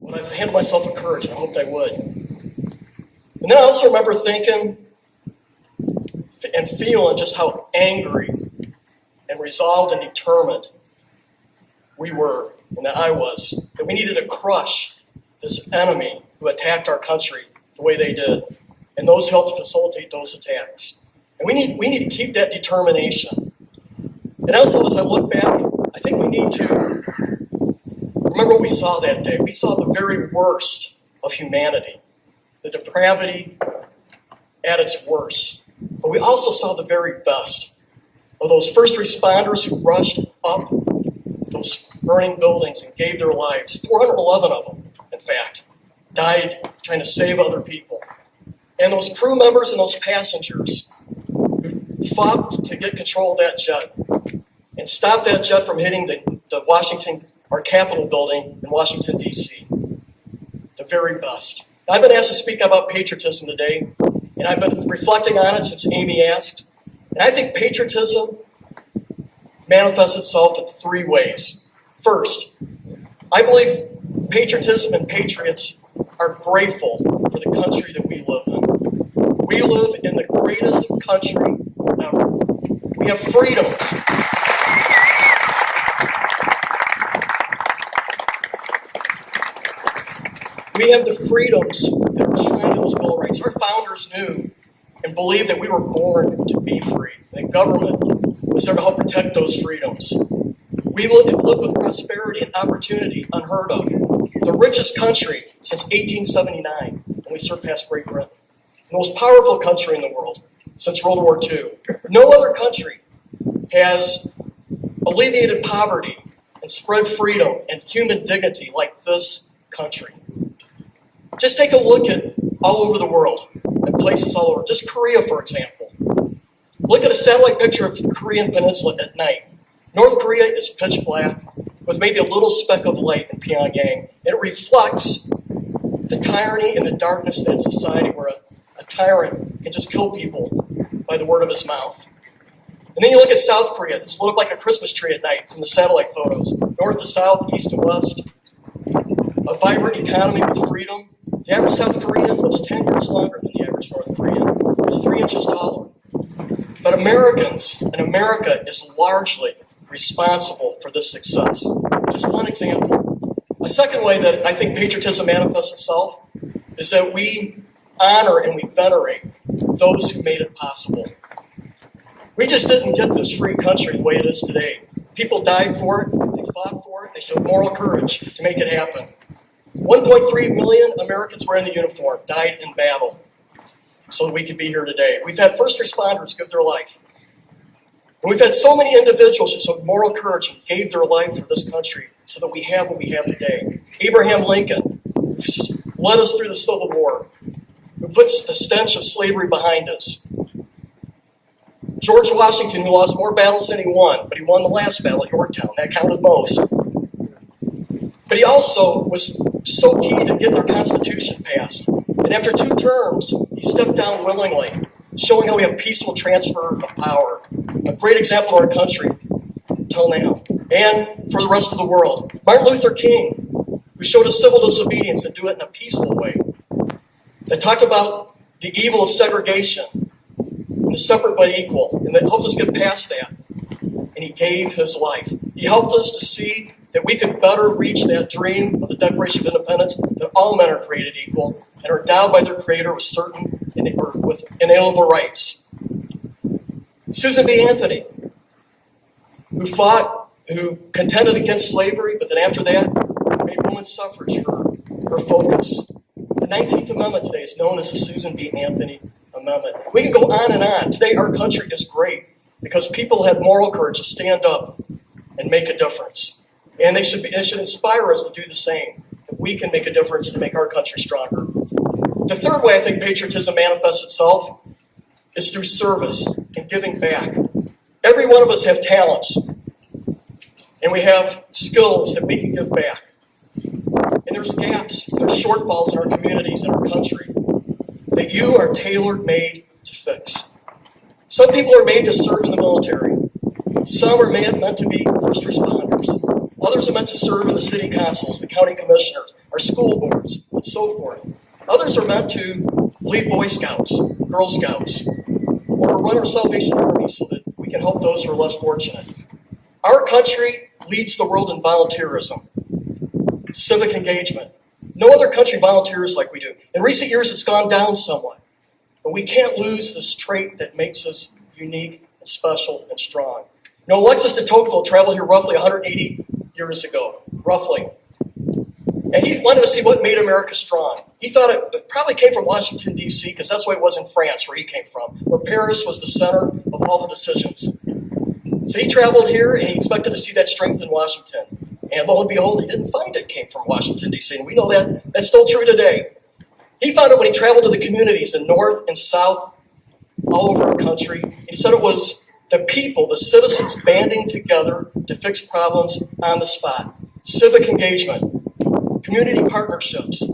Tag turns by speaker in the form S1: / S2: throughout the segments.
S1: but I've handed myself a courage, I hoped I would. And then I also remember thinking and feeling just how angry and resolved and determined we were, and that I was, that we needed to crush this enemy who attacked our country the way they did, and those who helped facilitate those attacks. And we need, we need to keep that determination. And also, as I look back, I think we need to remember what we saw that day. We saw the very worst of humanity, the depravity at its worst. But we also saw the very best of those first responders who rushed up those burning buildings and gave their lives. 411 of them, in fact, died trying to save other people. And those crew members and those passengers who fought to get control of that jet and stop that jet from hitting the, the Washington, our Capitol building in Washington, D.C. The very best. I've been asked to speak about patriotism today, and I've been reflecting on it since Amy asked. And I think patriotism manifests itself in three ways. First, I believe patriotism and patriots are grateful for the country that we live in. We live in the greatest country ever. We have freedoms. We have the freedoms that in those Bill of Rights. Our founders knew and believed that we were born to be free. That government was there to help protect those freedoms. We have lived with prosperity and opportunity unheard of. The richest country since 1879, and we surpassed Great Britain. The most powerful country in the world since World War II. No other country has alleviated poverty and spread freedom and human dignity like this country. Just take a look at all over the world, at places all over. Just Korea, for example. Look at a satellite picture of the Korean Peninsula at night. North Korea is pitch black with maybe a little speck of light in Pyongyang. It reflects the tyranny and the darkness in society where a, a tyrant can just kill people by the word of his mouth. And then you look at South Korea, lit up like a Christmas tree at night from the satellite photos. North to south, east to west. A vibrant economy with freedom. The average South Korean was 10 years longer than the average North Korean. was three inches taller. But Americans and America is largely responsible for this success. Just one example. A second way that I think patriotism manifests itself is that we honor and we venerate those who made it possible. We just didn't get this free country the way it is today. People died for it, they fought for it, they showed moral courage to make it happen. 1.3 million Americans wearing the uniform died in battle so that we could be here today. We've had first responders give their life. And we've had so many individuals who showed moral courage and gave their life for this country so that we have what we have today. Abraham Lincoln led us through the Civil War, who puts the stench of slavery behind us. George Washington, who lost more battles than he won, but he won the last battle at Yorktown. That counted most. But he also was so key to getting our Constitution passed. And after two terms, he stepped down willingly, showing how we have peaceful transfer of power. A great example of our country till now, and for the rest of the world. Martin Luther King, who showed us civil disobedience and do it in a peaceful way, that talked about the evil of segregation, and the separate but equal, and that helped us get past that. And he gave his life. He helped us to see that we could better reach that dream of the Declaration of Independence that all men are created equal and are endowed by their Creator with certain or with inalienable rights. Susan B. Anthony, who fought, who contended against slavery, but then after that made women's suffrage her, her focus. The 19th Amendment today is known as the Susan B. Anthony Amendment. We can go on and on. Today our country is great because people had moral courage to stand up and make a difference. And they should, be, it should inspire us to do the same. That we can make a difference to make our country stronger. The third way I think patriotism manifests itself is through service and giving back. Every one of us have talents, and we have skills that we can give back. And there's gaps, there's shortfalls in our communities, in our country, that you are tailor made to fix. Some people are made to serve in the military. Some are meant to be first responders. Others are meant to serve in the city councils, the county commissioners, our school boards, and so forth. Others are meant to lead Boy Scouts, Girl Scouts, or run our Salvation Army so that we can help those who are less fortunate. Our country leads the world in volunteerism, civic engagement. No other country volunteers like we do. In recent years, it's gone down somewhat, but we can't lose this trait that makes us unique and special and strong. You know, Alexis de Tocqueville traveled here roughly 180 years ago, roughly. And he wanted to see what made America strong. He thought it, probably came from Washington, D.C., because that's way it was in France, where he came from, where Paris was the center of all the decisions. So he traveled here and he expected to see that strength in Washington. And lo and behold, he didn't find it came from Washington, D.C. And we know that that's still true today. He found it when he traveled to the communities in North and South, all over our country. He said it was the people, the citizens banding together to fix problems on the spot. Civic engagement, community partnerships,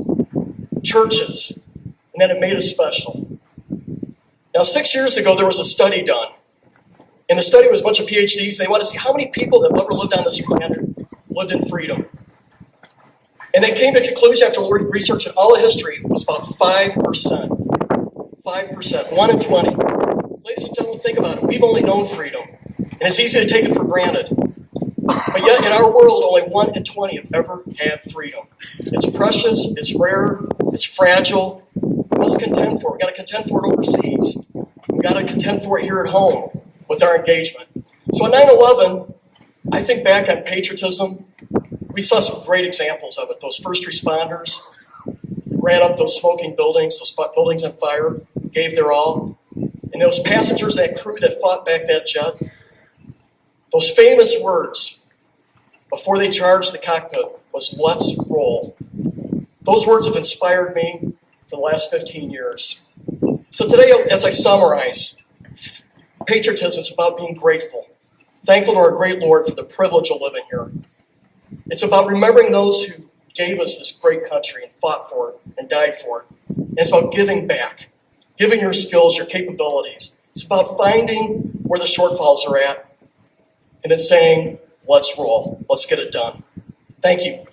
S1: churches, and then it made us special. Now, six years ago, there was a study done. And the study was a bunch of PhDs. They wanted to see how many people that ever lived on this planet lived in freedom. And they came to a conclusion after research researching all the history, was about 5%. 5%, 1 in 20. Think about it. We've only known freedom, and it's easy to take it for granted. But yet, in our world, only 1 in 20 have ever had freedom. It's precious, it's rare, it's fragile. We must contend for it. We've got to contend for it overseas. We've got to contend for it here at home with our engagement. So on 9 11, I think back on patriotism. We saw some great examples of it. Those first responders ran up those smoking buildings, those buildings on fire, gave their all. And those passengers, that crew that fought back that jet, those famous words before they charged the cockpit was, let's roll. Those words have inspired me for the last 15 years. So today, as I summarize, patriotism is about being grateful, thankful to our great Lord for the privilege of living here. It's about remembering those who gave us this great country and fought for it and died for it. And it's about giving back, giving your skills, your capabilities. It's about finding where the shortfalls are at and then saying, let's roll, let's get it done. Thank you.